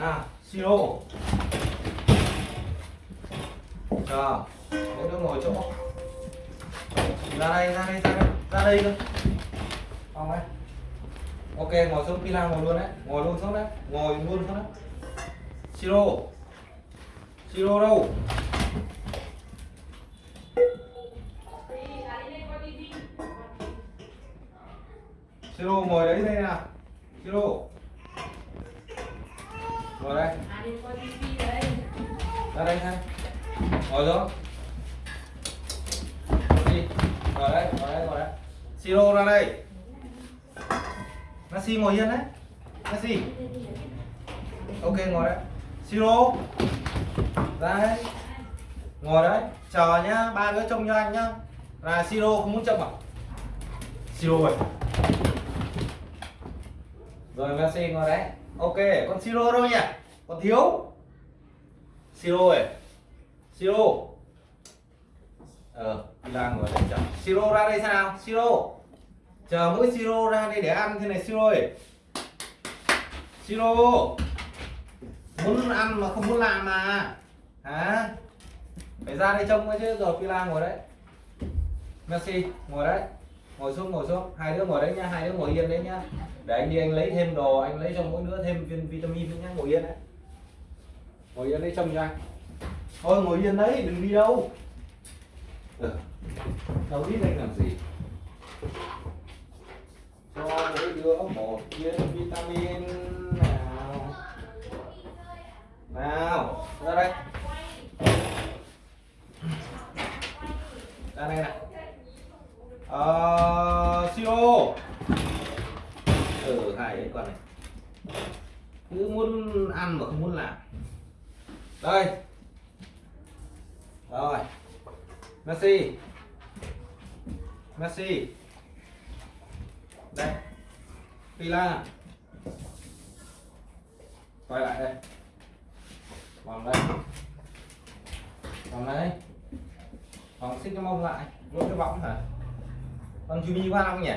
à siro chờ mỗi đứa ngồi chỗ. Ra đây ra đây ra đây ra đây cơ. Không đấy. Ok, ngồi xuống pila ngồi luôn đấy. Ngồi luôn xuống đấy. Ngồi luôn xuống đấy. Siro siro đâu? Siro ngồi đấy đây nào. Siro ngồi đây. Ra đây ha ngồi xuống. Đi. Ngồi đây ngồi đây ngồi đây. Siro ra đây. Messi ngồi yên đấy. Messi. Ok, ngồi đấy siro. Ra đấy. Ngồi đấy. Chờ nhá. Ba đứa trông cho anh nhá. Là siro không muốn trông à? Siro rồi rồi Messi ngồi đấy ok, con siro đâu nhỉ? Còn thiếu. Siro ơi. Siro. Ờ Villa ngồi đây chờ. Siro ra đây sao? Nào siro. Chờ mỗi siro ra đây để ăn thế này, siro ơi. Siro. Muốn ăn mà không muốn làm mà. Hả? Phải ra đây trông chứ, rồi Villa ngồi đấy. Messi, ngồi đấy ngồi xuống ngồi xuống. Hai đứa ngồi đấy nha hai đứa ngồi yên đấy nhá để anh đi anh lấy thêm đồ anh lấy cho mỗi đứa thêm viên vitamin nữa nhá ngồi yên đấy. Ngồi yên đấy trông cho anh thôi ngồi yên đấy đừng đi đâu. Ừ. đâu biết anh làm gì. Cho mỗi đứa một viên vitamin nào? Nào ra đây. Ra đây này ờ siro. Ừ hai cái con này. Cứ muốn ăn mà không muốn làm. Đây. Rồi. Messi. Messi. Đây. Pila. Quay lại đây. Vòng đây. Vòng đây vòng xích cái mông lại. Luôn cái võng hả? Con Jimmy qua không nhỉ?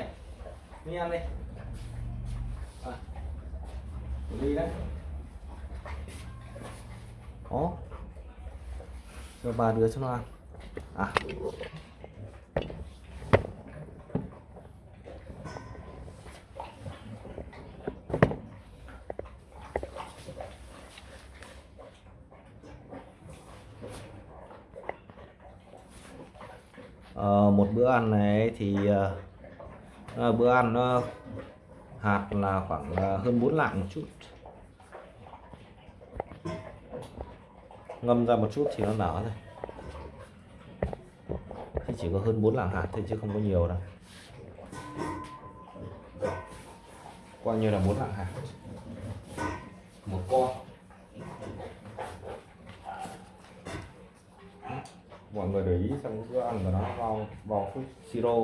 Đi ăn đi à. đi đấy. Có. Cho bà đưa cho nó ăn. À Ờ, một bữa ăn này thì uh, bữa ăn uh, hạt là khoảng uh, hơn 4 lạng một chút. Ngâm ra một chút thì nó nở thôi. Thì chỉ có hơn 4 lạng hạt thôi chứ không có nhiều đâu. Coi như là 4 lạng hạt. Một con. Mọi người để ý xem bữa ăn của nó vào vào phút siro.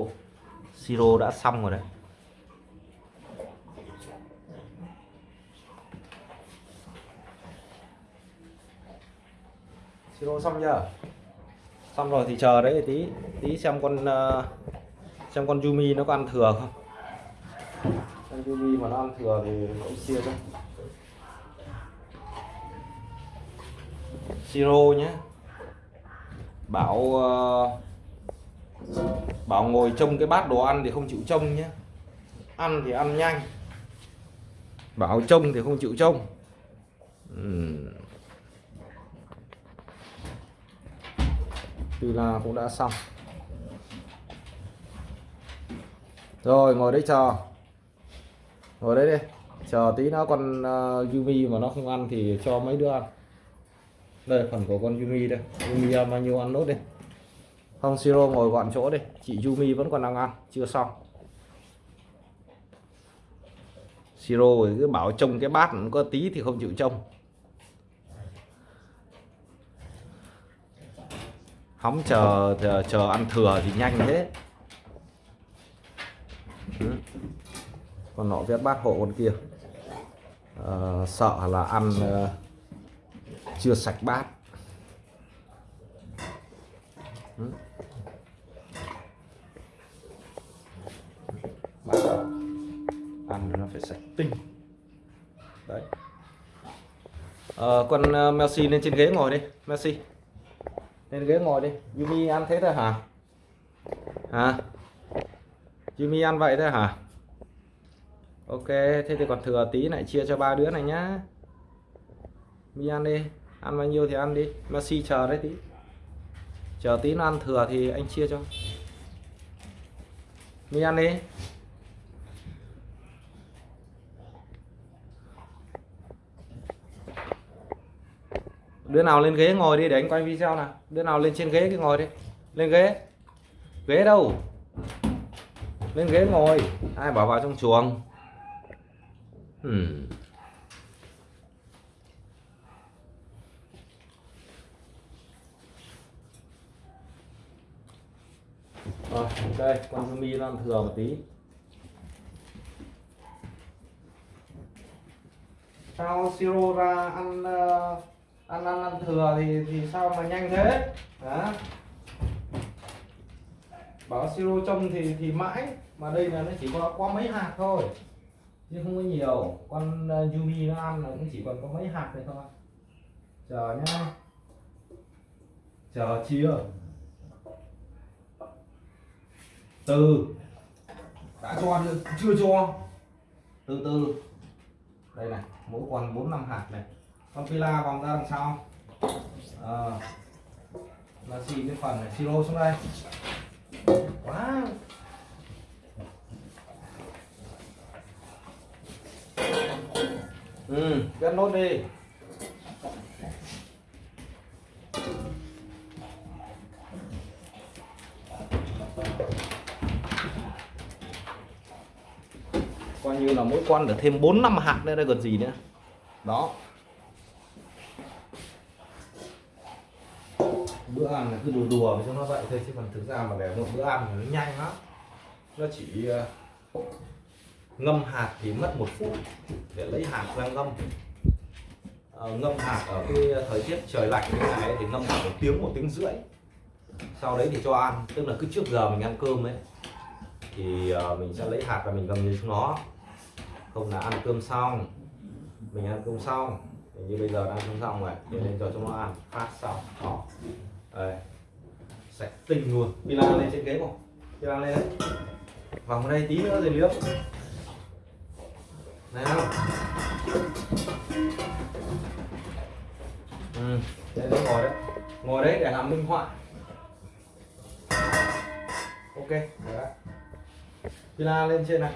Siro đã xong rồi đấy. Siro xong chưa? Xong rồi thì chờ đấy tí tí xem con uh, xem con Yumi nó có ăn thừa không. Con Yumi mà nó ăn thừa thì nó chia cho. Siro nhé bảo uh, bảo ngồi trông cái bát đồ ăn thì không chịu trông nhé. Ăn thì ăn nhanh. Bảo trông thì không chịu trông. Uhm. là cũng đã xong. Rồi ngồi đấy chờ. Ngồi đấy đi. Chờ tí nó con uh, Yumi mà nó không ăn thì cho mấy đứa ăn đây phần của con Yumi đây. Yumi bao nhiêu ăn nốt đi. Hong siro ngồi gọn chỗ đi. Chị Yumi vẫn còn đang ăn chưa xong. Siro cứ bảo trông cái bát có tí thì không chịu trông. Hóng chờ chờ, chờ ăn thừa thì nhanh thế. Ừ. con nọ vét bát hộ con kia. À, sợ là ăn uh, chưa sạch bát. Ừ. bát. Ăn nó phải sạch. Tinh. Đấy. Ờ, con uh, Messi lên trên ghế ngồi đi Messi. Lên ghế ngồi đi. Yumi ăn thế thôi hả? Hả? Yumi ăn vậy thôi hả? Ok thế thì còn thừa tí lại chia cho ba đứa này nhá. Mi ăn đi ăn bao nhiêu thì ăn đi. Messi chờ đấy tí. Chờ tí nó ăn thừa thì anh chia cho. Mi ăn đi. Đứa nào lên ghế ngồi đi để anh quay video nào. Đứa nào lên trên ghế cứ ngồi đi. Lên ghế. Ghế đâu? Lên ghế ngồi. Ai bảo vào trong chuồng? Hmm. Rồi, ok, con Yumi nó ăn thừa một tí. Sao Siro ra ăn ờ, ăn ăn ăn thừa thì thì sao mà nhanh thế? Hả? Bảo Siro trông thì thì mãi mà đây là nó chỉ có có mấy hạt thôi. Chứ không có nhiều. Con ờ, Yumi nó ăn là cũng chỉ còn có mấy hạt này thôi. Chờ nhá. Chờ chia từ. Đã cho chưa? Cho. Từ từ. Đây này mỗi con bốn năm hạt này. Con pila vòng ra đằng sau. À, là xì cái phần này siro xuống đây. Quá. Ừ cân nốt đi là mỗi con được thêm 4 năm hạt nữa đây còn gì nữa. Đó. Bữa ăn là cứ đùa đùa cho nó vậy thôi chứ còn thực ra mà để một bữa ăn thì nó nhanh lắm. Nó chỉ ờ, ngâm hạt thì mất một phút để lấy hạt ra ngâm. À, ngâm hạt ở cái thời tiết trời lạnh như này thì ngâm khoảng một tiếng một tiếng rưỡi. Sau đấy thì cho ăn tức là cứ trước giờ mình ăn cơm ấy thì ờ, mình sẽ lấy hạt và mình ngâm như chúng nó không là ăn cơm xong, mình ăn cơm xong như bây giờ đang ăn cơm xong rồi để lên cho chúng nó ăn, phát xong đó đây. Sạch tinh luôn. Pila lên trên ghế không? Pila lên đấy. Vòng đây tí nữa rồi liếc này không ừ đây nó ngồi đấy. Ngồi đấy để làm minh họa. Ok, đấy pila lên trên này.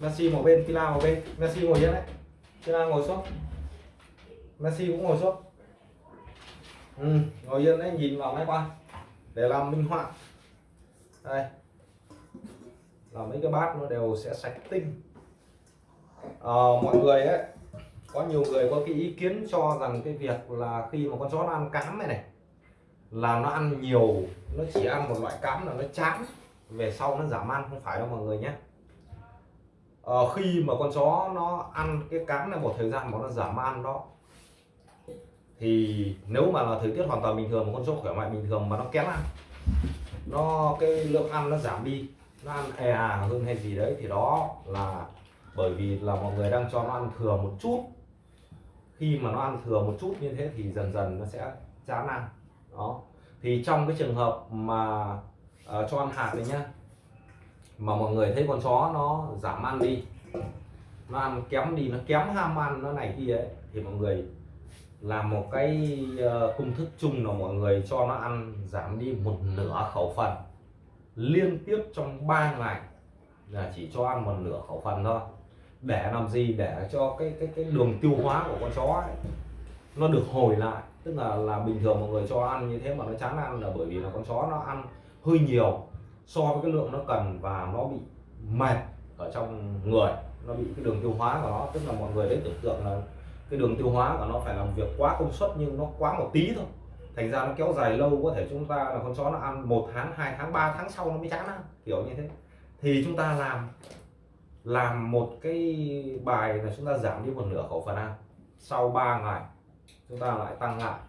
Messi một bên Pila một bên. Messi ngồi yên đấy. Pila ngồi xuống Messi cũng ngồi xuống ừ, ngồi yên đấy nhìn vào máy quay. Để làm minh họa. Đây. Là mấy cái bát nó đều sẽ sạch tinh. À, mọi người ấy có nhiều người có cái ý kiến cho rằng cái việc là khi mà con chó nó ăn cám này này là nó ăn nhiều nó chỉ ăn một loại cám là nó chán về sau nó giảm ăn không phải đâu mọi người nhé. Uh, khi mà con chó nó ăn cái cám này một thời gian mà nó giảm ăn đó thì nếu mà là thời tiết hoàn toàn bình thường một con chó khỏe mạnh bình thường mà nó kém ăn nó cái lượng ăn nó giảm đi nó ăn e à hơn hay gì đấy thì đó là bởi vì là mọi người đang cho nó ăn thừa một chút. Khi mà nó ăn thừa một chút như thế thì dần dần nó sẽ chán ăn. Đó. Thì trong cái trường hợp mà uh, cho ăn hạt này nhá. Mà mọi người thấy con chó nó giảm ăn đi. Nó ăn kém đi nó kém ham ăn nó này kia ấy. Thì mọi người làm một cái uh, công thức chung là mọi người cho nó ăn giảm đi một nửa khẩu phần. Liên tiếp trong 3 ngày là chỉ cho ăn một nửa khẩu phần thôi. Để làm gì? Để cho cái cái cái đường tiêu hóa của con chó ấy, nó được hồi lại. Tức là là bình thường mọi người cho ăn như thế mà nó chán ăn là bởi vì là con chó nó ăn hơi nhiều so với cái lượng nó cần và nó bị mệt ở trong người, nó bị cái đường tiêu hóa của nó, tức là mọi người đấy tưởng tượng là cái đường tiêu hóa của nó phải làm việc quá công suất nhưng nó quá một tí thôi. Thành ra nó kéo dài lâu, có thể chúng ta là con chó nó ăn một tháng, hai tháng, ba tháng sau nó mới chán ăn, kiểu như thế. Thì chúng ta làm làm một cái bài là chúng ta giảm đi một nửa khẩu phần ăn. Sau 3 ngày, chúng ta lại tăng lại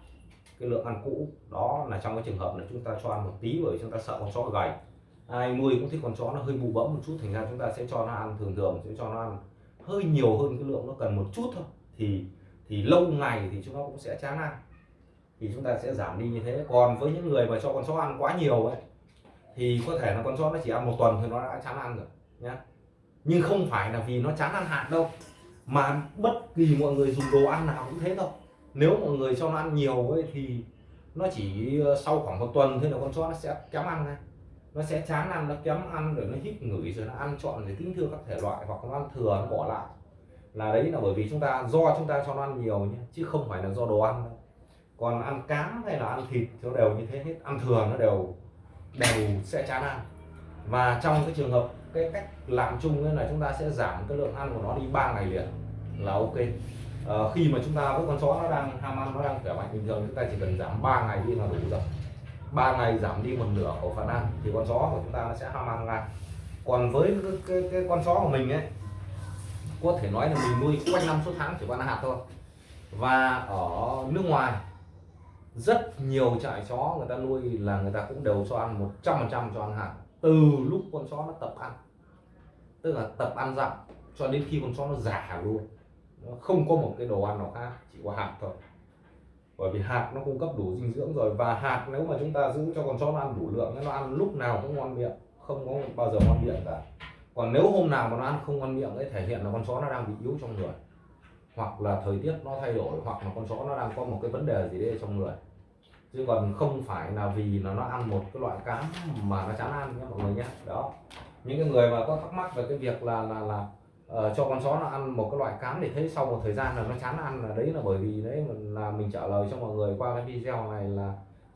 cái lượng ăn cũ. Đó là trong cái trường hợp là chúng ta cho ăn một tí bởi chúng ta sợ con chó gầy. Ai nuôi cũng thích con chó nó hơi bù bẫm một chút, thành ra chúng ta sẽ cho nó ăn thường thường, sẽ cho nó ăn hơi nhiều hơn cái lượng nó cần một chút thôi. Thì thì lâu ngày thì chúng nó cũng sẽ chán ăn. Thì chúng ta sẽ giảm đi như thế. Còn với những người mà cho con chó ăn quá nhiều ấy, thì có thể là con chó nó chỉ ăn một tuần thì nó đã chán ăn rồi, nhá. Nhưng không phải là vì nó chán ăn hạt đâu, mà bất kỳ mọi người dùng đồ ăn nào cũng thế thôi nếu mọi người cho nó ăn nhiều ấy thì nó chỉ ờ, sau khoảng một tuần thôi là con chó nó sẽ kém ăn này nó sẽ chán ăn, nó kém ăn rồi nó hít ngửi rồi nó ăn chọn rồi tính thưa các thể loại hoặc nó ăn thừa, nó bỏ lại. Là đấy là bởi vì chúng ta, do chúng ta cho nó ăn nhiều nhé chứ không phải là do đồ ăn đâu. Còn ăn cám hay là ăn thịt nó đều như thế hết, ăn thừa nó đều đều sẽ chán ăn. Và trong cái trường hợp, cái cách làm chung là chúng ta sẽ giảm cái lượng ăn của nó đi 3 ngày liền là ok. Ờ, khi mà chúng ta với con chó nó đang ham ăn nó đang khỏe mạnh bình thường chúng ta chỉ cần giảm 3 ngày đi là đủ rồi. 3 ngày giảm đi một nửa khẩu phần ăn thì con chó của chúng ta nó sẽ ham ăn ngay. Còn với cái, cái, cái con chó của mình ấy có thể nói là mình nuôi quanh năm suốt tháng chỉ có ăn hạt thôi. Và ở nước ngoài rất nhiều trại chó người ta nuôi là người ta cũng đều cho ăn 100% cho ăn hạt từ lúc con chó nó tập ăn. Tức là tập ăn dặm cho đến khi con chó nó già luôn nó không có một cái đồ ăn nào khác, chỉ có hạt thôi. Bởi vì hạt nó cung cấp đủ dinh dưỡng rồi, và hạt nếu mà chúng ta giữ cho con chó nó ăn đủ lượng, nó ăn lúc nào cũng ngon miệng, không có bao giờ ngon miệng cả. Còn nếu hôm nào mà nó ăn không ngon miệng ấy, thể hiện là con chó nó đang bị yếu trong người, hoặc là thời tiết nó thay đổi, hoặc là con chó nó đang có một cái vấn đề gì đấy trong người. Chứ còn không phải là vì là nó ăn một cái loại cám mà nó chán ăn nhé mọi người nhé. Đó. Những cái người mà có thắc mắc về cái việc là là là uh, cho con chó nó ăn một cái loại cám để thấy sau một thời gian là nó chán ăn là đấy là bởi vì đấy là mình trả lời cho mọi người qua cái video này là